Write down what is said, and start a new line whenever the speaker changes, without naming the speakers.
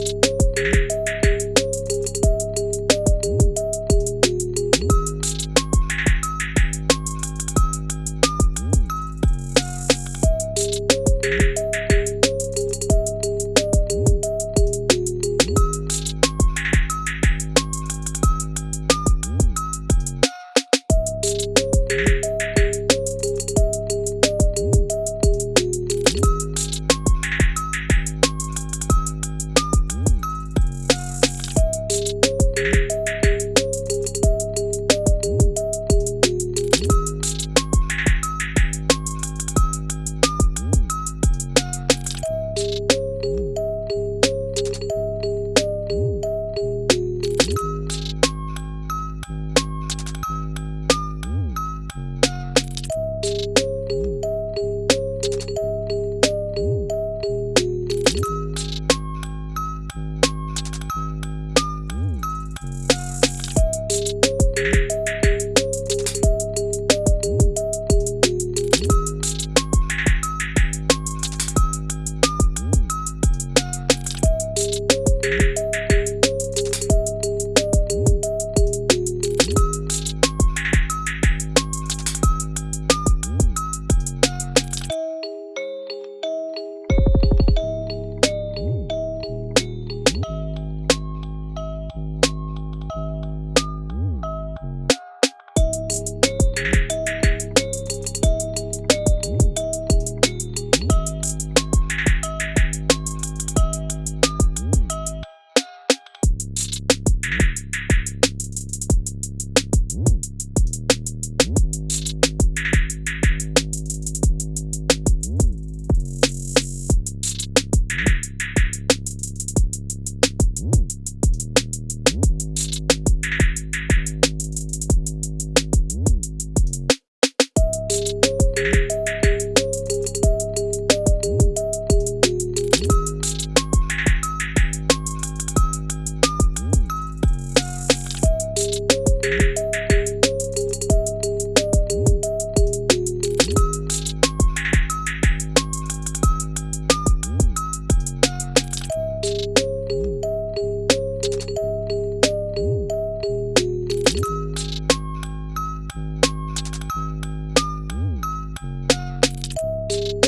you you you you